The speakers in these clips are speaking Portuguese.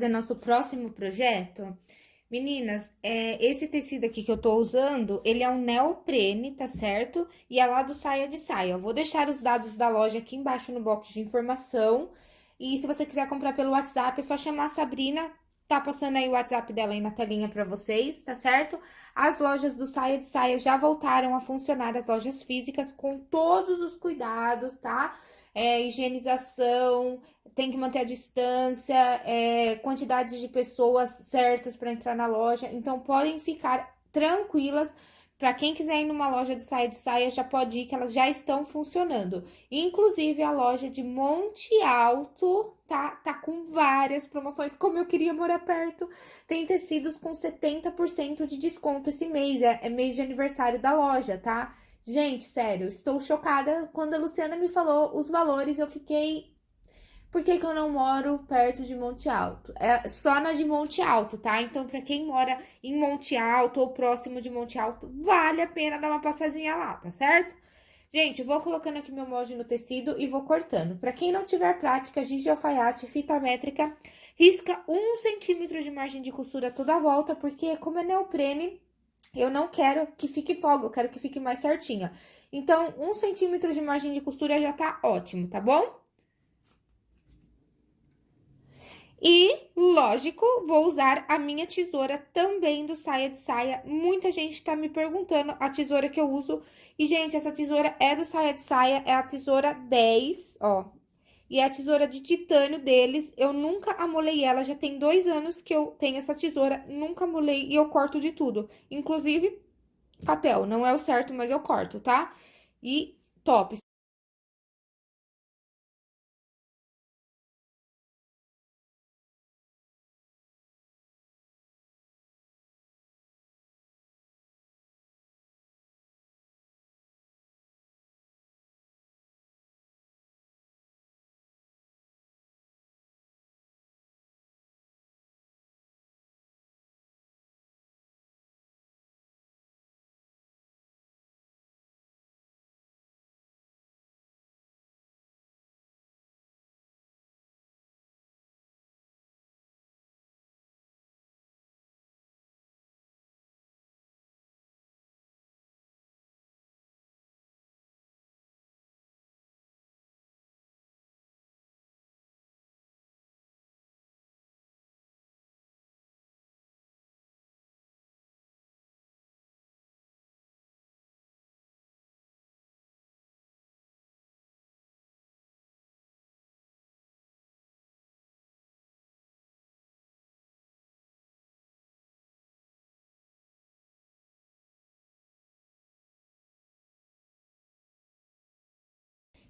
fazer nosso próximo projeto? Meninas, é, esse tecido aqui que eu tô usando, ele é um neoprene, tá certo? E é lá do Saia de Saia. Eu vou deixar os dados da loja aqui embaixo no box de informação. E se você quiser comprar pelo WhatsApp, é só chamar a Sabrina, tá passando aí o WhatsApp dela aí na telinha pra vocês, tá certo? As lojas do Saia de Saia já voltaram a funcionar, as lojas físicas, com todos os cuidados, tá? É, higienização, tem que manter a distância, é, quantidade de pessoas certas para entrar na loja. Então, podem ficar tranquilas. Para quem quiser ir numa loja de saia de saia, já pode ir, que elas já estão funcionando. Inclusive, a loja de Monte Alto tá, tá com várias promoções. Como eu queria morar perto, tem tecidos com 70% de desconto esse mês. É, é mês de aniversário da loja, tá? Gente, sério, estou chocada. Quando a Luciana me falou os valores, eu fiquei por que, que eu não moro perto de Monte Alto? É só na de Monte Alto, tá? Então, para quem mora em Monte Alto ou próximo de Monte Alto, vale a pena dar uma passadinha lá, tá certo? Gente, vou colocando aqui meu molde no tecido e vou cortando. Para quem não tiver prática, giz de alfaiate, fita métrica, risca um centímetro de margem de costura toda a volta, porque como é neoprene, eu não quero que fique folga, eu quero que fique mais certinha. Então, um centímetro de margem de costura já tá ótimo, tá bom? E, lógico, vou usar a minha tesoura também do saia de saia. Muita gente tá me perguntando a tesoura que eu uso. E, gente, essa tesoura é do saia de saia, é a tesoura 10, ó. E é a tesoura de titânio deles. Eu nunca amolei ela, já tem dois anos que eu tenho essa tesoura. Nunca amolei e eu corto de tudo. Inclusive, papel. Não é o certo, mas eu corto, tá? E top.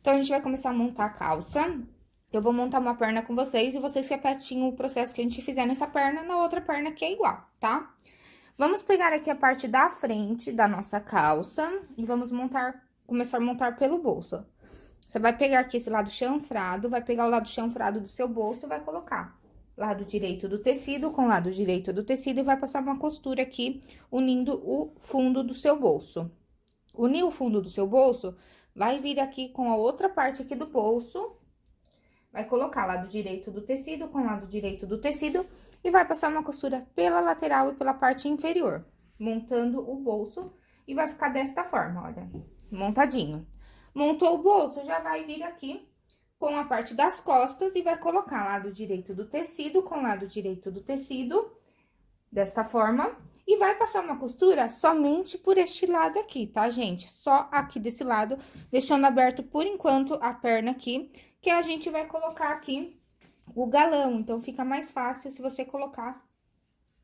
Então, a gente vai começar a montar a calça. Eu vou montar uma perna com vocês e vocês repetem o processo que a gente fizer nessa perna na outra perna que é igual, tá? Vamos pegar aqui a parte da frente da nossa calça e vamos montar, começar a montar pelo bolso. Você vai pegar aqui esse lado chanfrado, vai pegar o lado chanfrado do seu bolso e vai colocar lado direito do tecido com lado direito do tecido e vai passar uma costura aqui, unindo o fundo do seu bolso. Unir o fundo do seu bolso, vai vir aqui com a outra parte aqui do bolso, vai colocar lado direito do tecido com lado direito do tecido e vai passar uma costura pela lateral e pela parte inferior, montando o bolso. E vai ficar desta forma, olha, montadinho. Montou o bolso, já vai vir aqui com a parte das costas e vai colocar lado direito do tecido com lado direito do tecido, desta forma, e vai passar uma costura somente por este lado aqui, tá, gente? Só aqui desse lado, deixando aberto por enquanto a perna aqui, que a gente vai colocar aqui o galão. Então, fica mais fácil se você colocar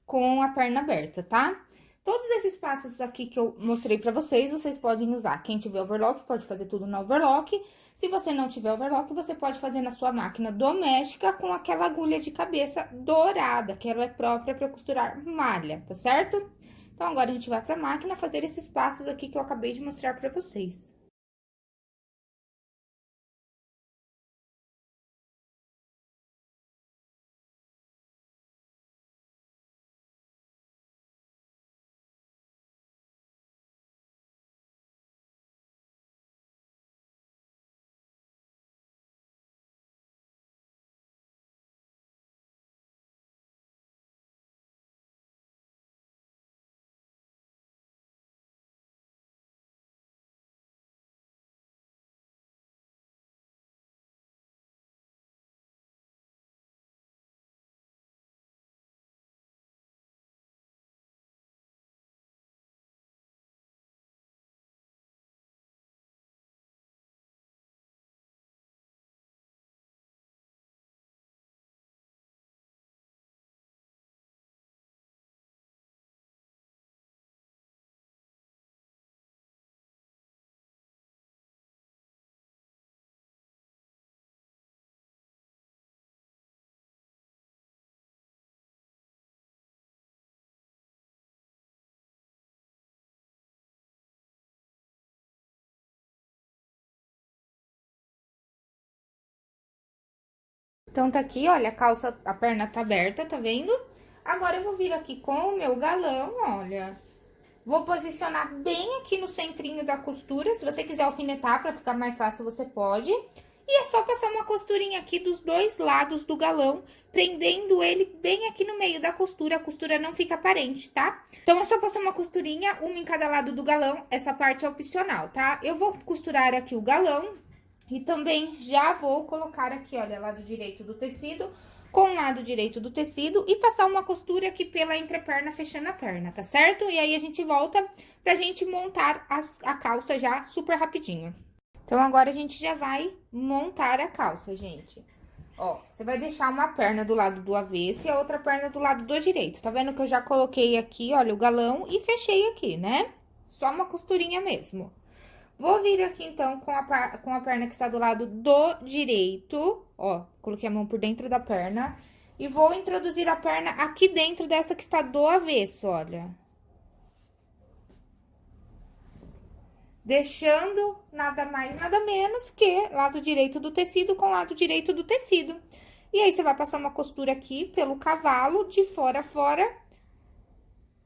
com a perna aberta, tá? Todos esses passos aqui que eu mostrei pra vocês, vocês podem usar. Quem tiver overlock, pode fazer tudo na overlock. Se você não tiver overlock, você pode fazer na sua máquina doméstica com aquela agulha de cabeça dourada, que ela é própria para costurar malha, tá certo? Então, agora a gente vai pra máquina fazer esses passos aqui que eu acabei de mostrar pra vocês. Então, tá aqui, olha, a calça, a perna tá aberta, tá vendo? Agora, eu vou vir aqui com o meu galão, olha. Vou posicionar bem aqui no centrinho da costura. Se você quiser alfinetar pra ficar mais fácil, você pode. E é só passar uma costurinha aqui dos dois lados do galão, prendendo ele bem aqui no meio da costura, a costura não fica aparente, tá? Então, é só passar uma costurinha, uma em cada lado do galão, essa parte é opcional, tá? Eu vou costurar aqui o galão e também já vou colocar aqui, olha, lado direito do tecido com o lado direito do tecido e passar uma costura aqui pela entreperna, fechando a perna, tá certo? E aí, a gente volta pra gente montar a calça já super rapidinho. Então, agora, a gente já vai montar a calça, gente. Ó, você vai deixar uma perna do lado do avesso e a outra perna do lado do direito. Tá vendo que eu já coloquei aqui, olha, o galão e fechei aqui, né? Só uma costurinha mesmo. Vou vir aqui, então, com a, com a perna que está do lado do direito, ó, coloquei a mão por dentro da perna. E vou introduzir a perna aqui dentro dessa que está do avesso, olha. deixando nada mais, nada menos que lado direito do tecido com lado direito do tecido. E aí, você vai passar uma costura aqui pelo cavalo, de fora a fora,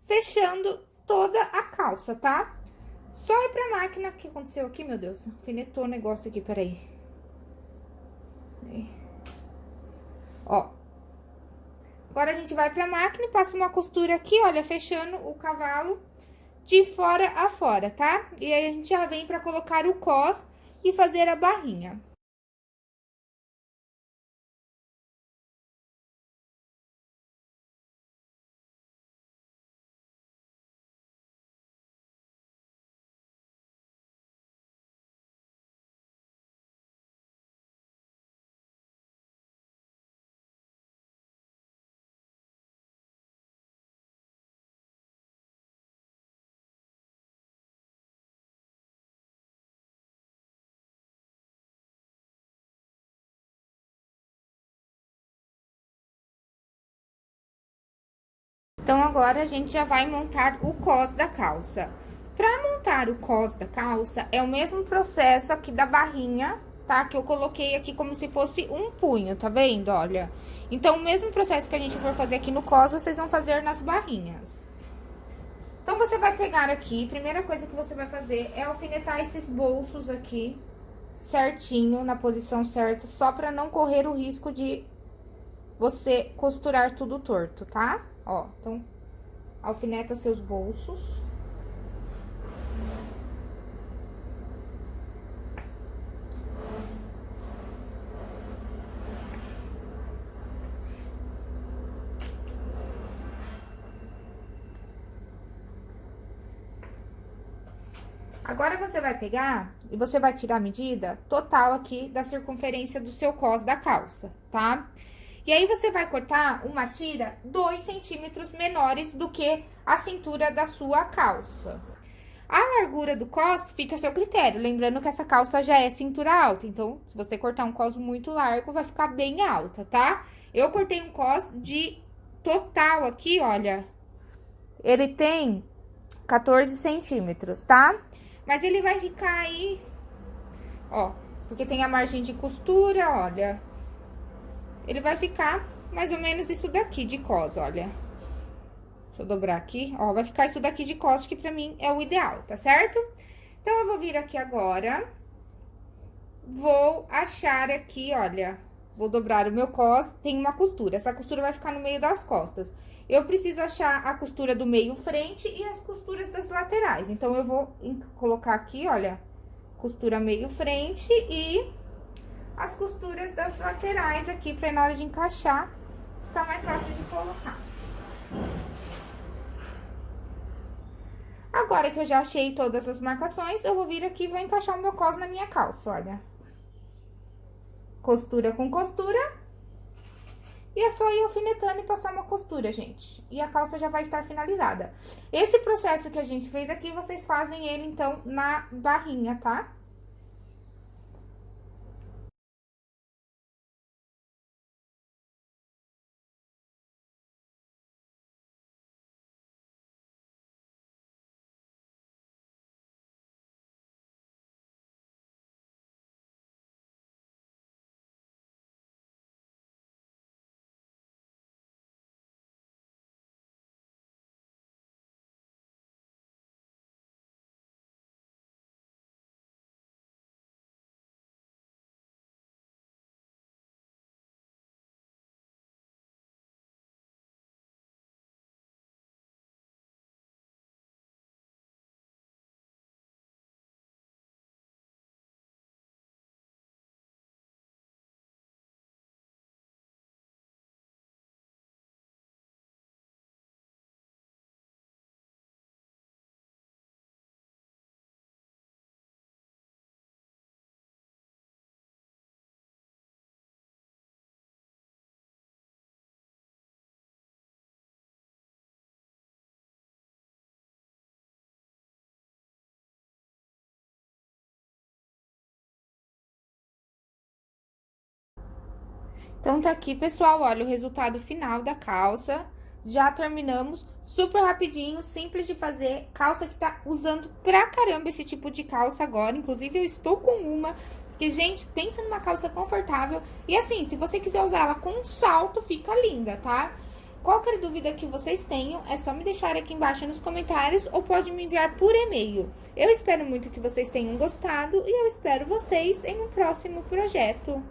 fechando toda a calça, tá? Só ir pra máquina, o que aconteceu aqui, meu Deus? Alfinetou o negócio aqui, peraí. Ó. Agora, a gente vai pra máquina e passa uma costura aqui, olha, fechando o cavalo de fora a fora, tá? E aí, a gente já vem pra colocar o cos e fazer a barrinha. Então, agora, a gente já vai montar o cos da calça. Pra montar o cos da calça, é o mesmo processo aqui da barrinha, tá? Que eu coloquei aqui como se fosse um punho, tá vendo? Olha. Então, o mesmo processo que a gente for fazer aqui no cos, vocês vão fazer nas barrinhas. Então, você vai pegar aqui, primeira coisa que você vai fazer é alfinetar esses bolsos aqui certinho, na posição certa, só pra não correr o risco de você costurar tudo torto, tá? Ó, então, alfineta seus bolsos. Agora, você vai pegar e você vai tirar a medida total aqui da circunferência do seu cos da calça, tá? Tá? E aí, você vai cortar uma tira 2 centímetros menores do que a cintura da sua calça. A largura do cos fica a seu critério, lembrando que essa calça já é cintura alta, então, se você cortar um cos muito largo, vai ficar bem alta, tá? Eu cortei um cos de total aqui, olha, ele tem 14 centímetros, tá? Mas ele vai ficar aí, ó, porque tem a margem de costura, olha, ele vai ficar mais ou menos isso daqui de cos, olha. Deixa eu dobrar aqui, ó, vai ficar isso daqui de cos, que pra mim é o ideal, tá certo? Então, eu vou vir aqui agora, vou achar aqui, olha, vou dobrar o meu cos, tem uma costura, essa costura vai ficar no meio das costas. Eu preciso achar a costura do meio frente e as costuras das laterais. Então, eu vou colocar aqui, olha, costura meio frente e as costuras das laterais aqui, pra na hora de encaixar, ficar mais fácil de colocar. Agora que eu já achei todas as marcações, eu vou vir aqui e vou encaixar o meu cos na minha calça, olha. Costura com costura. E é só ir alfinetando e passar uma costura, gente. E a calça já vai estar finalizada. Esse processo que a gente fez aqui, vocês fazem ele, então, na barrinha, tá? Então, tá aqui, pessoal, olha o resultado final da calça. Já terminamos, super rapidinho, simples de fazer. Calça que tá usando pra caramba esse tipo de calça agora. Inclusive, eu estou com uma. Porque, gente, pensa numa calça confortável. E assim, se você quiser usar ela com um salto, fica linda, tá? Qualquer dúvida que vocês tenham, é só me deixar aqui embaixo nos comentários ou pode me enviar por e-mail. Eu espero muito que vocês tenham gostado e eu espero vocês em um próximo projeto.